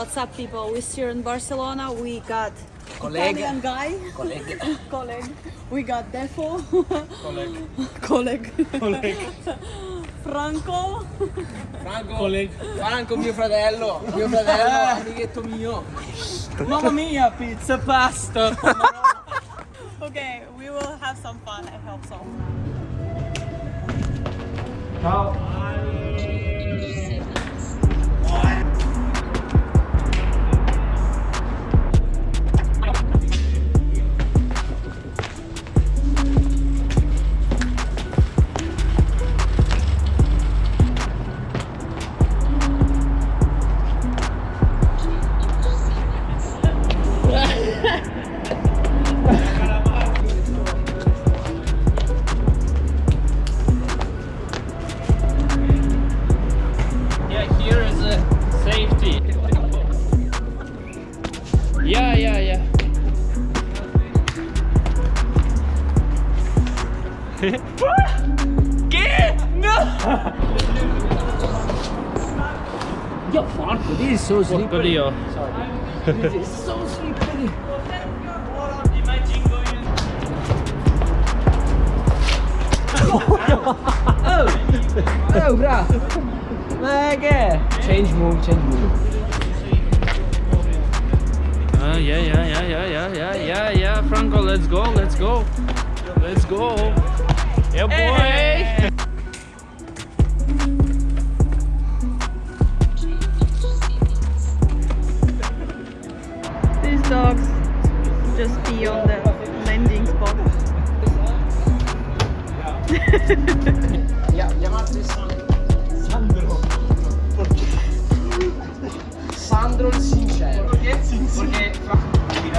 what's up, people? We're here in Barcelona. We got Colleague. Italian guy, Colleague. colleague. We got Defo, Colleague. colleague. Colleague. Franco. Franco, Colleague. Franco mio fratello, mio fratello, ah. amichetto mio. Mamma mia, pizza, pasta. Okay, we will have some fun. I hope so. Ciao. So Porco slippery. Dio. This so slippery. Oh, bra. Ma che è? Change move, change move. Uh, yeah, yeah, yeah, yeah, yeah, yeah, yeah, yeah. Franco, let's go, let's go. Let's go. Yeah, boy. These pee on the landing spot. Yeah, chiamate Sandro. Sandro il sincero. Perché il sincero? Perché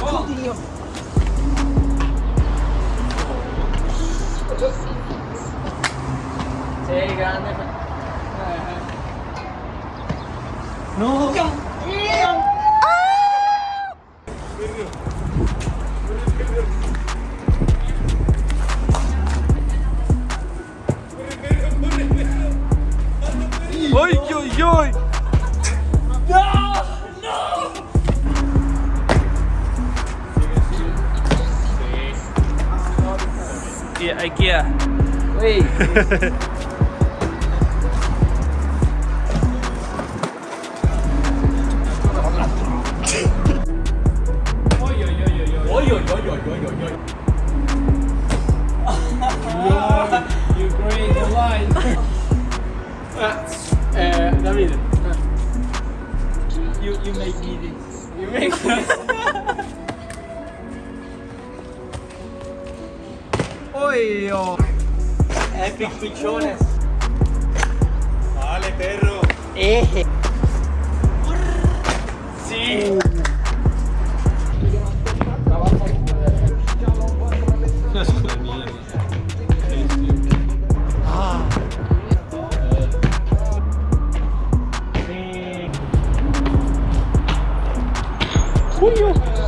Oddio. Sei grande. No. Joy! No! No! Iya, IKEA. Wih. You breathe the line. Eh, David, you, you make me this. You make me this. Oy. Epic pichones. Vale, perro. Eje. Sí. Uh. Cunho.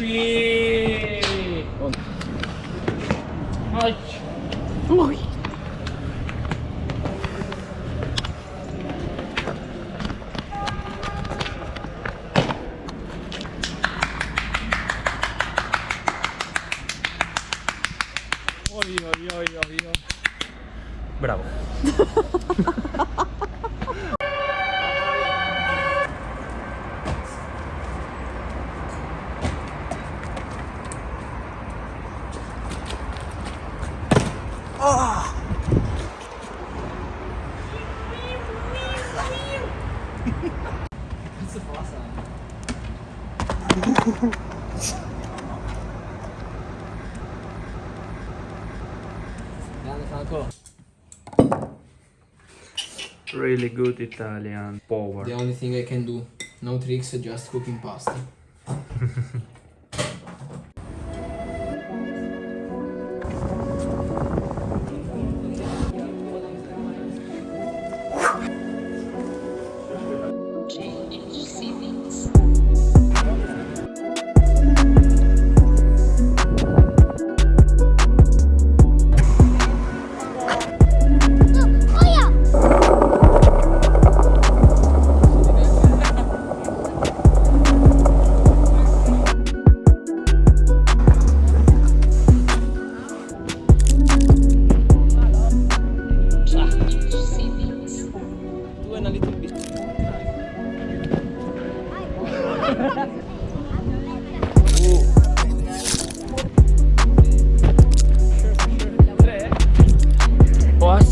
Sweet. Really good Italian power. The only thing I can do, no tricks, just cooking pasta.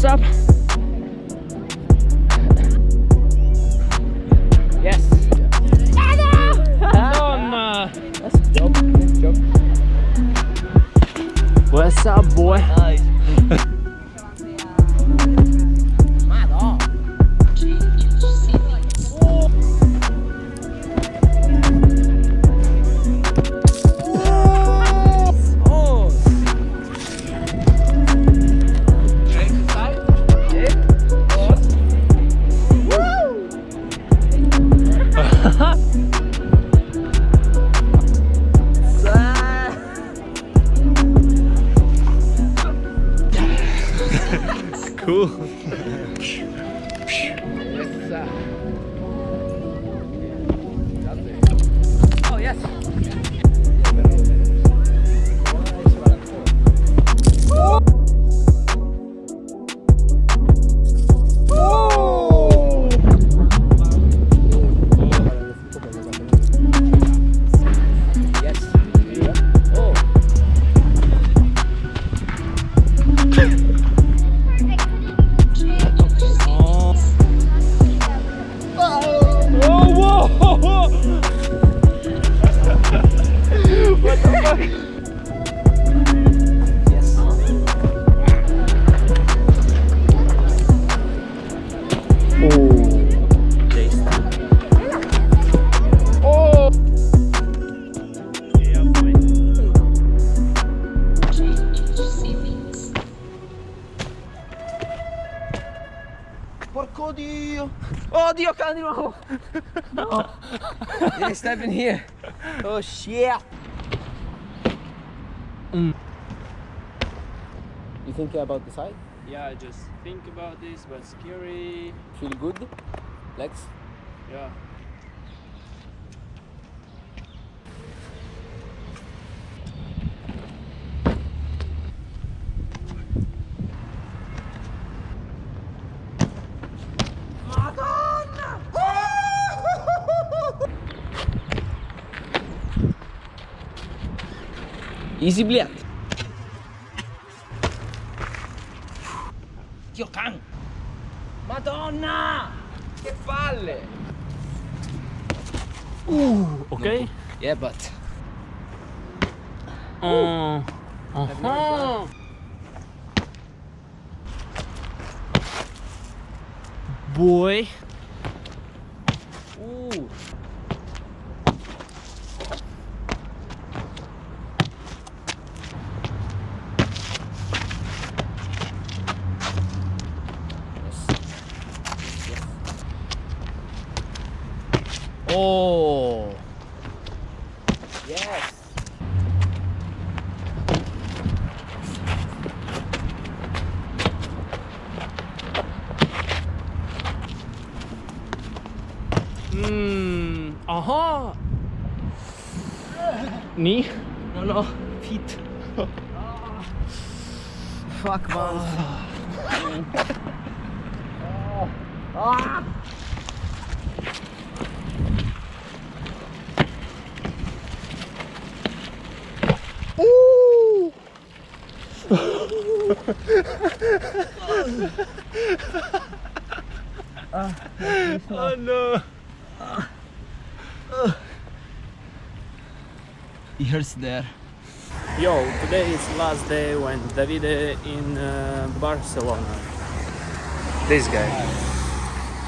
What's up? Dio, cane di nuovo! No! Devi step in here! Oh shit! Mm. You think about the side? Yeah, I just think about this, but scary. Feel good? Legs? Yeah. Easy bliat! Dio can! Madonna! Che palle! Okay. Yeah, but Uh, uh-huh. Boy. Aha. Knee. No, no, feet. oh. Fuck, man. Oh no. Years there. Yo, today is last day when Davide in uh, Barcelona. This guy.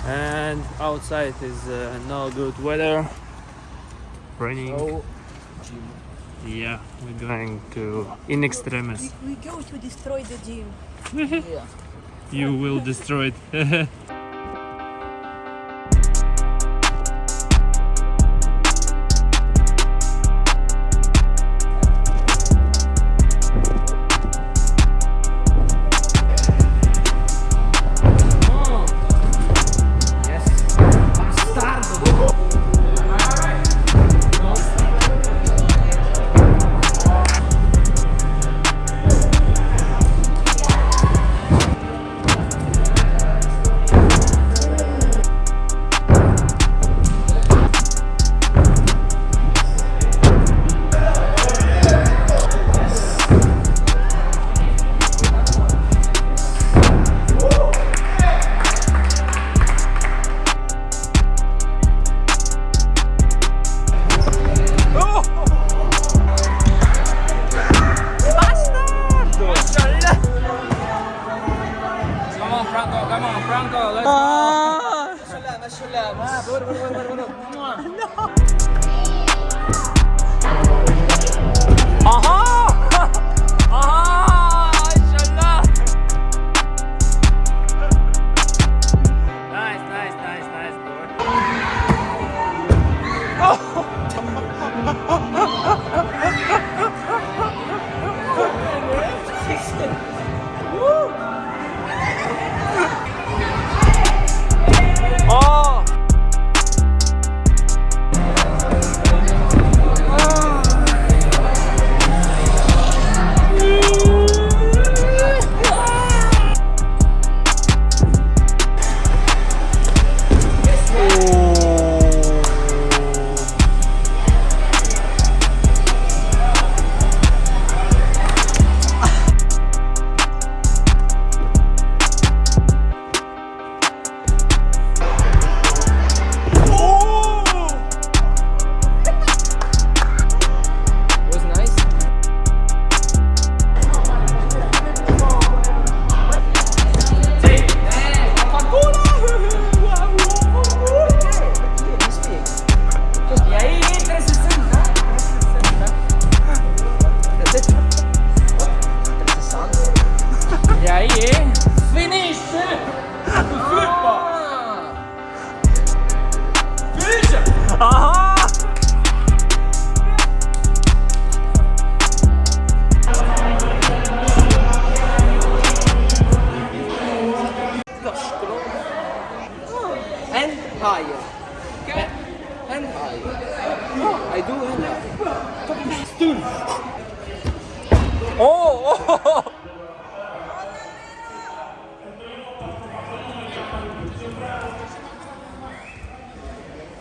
And outside is uh, no good weather. Raining. Oh, Yeah, we're going to in extremis. We go to destroy the gym. yeah. You will destroy it.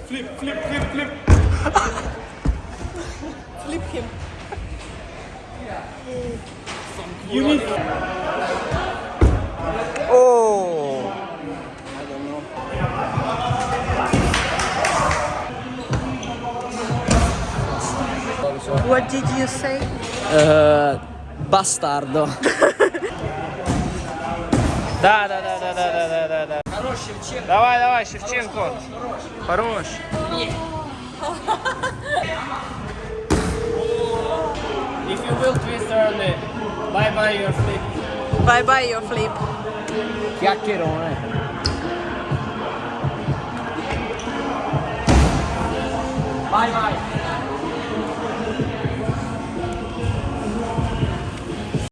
Flip, flip, flip, flip. flip him. Yeah. You need. Oh. What did you say? Uh, bastardo. da da da da da da da da. Да, да. Давай, давай, Шевченко. Хорош. If you will twist early, bye bye your flip. Bye bye your flip. Chiacchierone. Bye bye.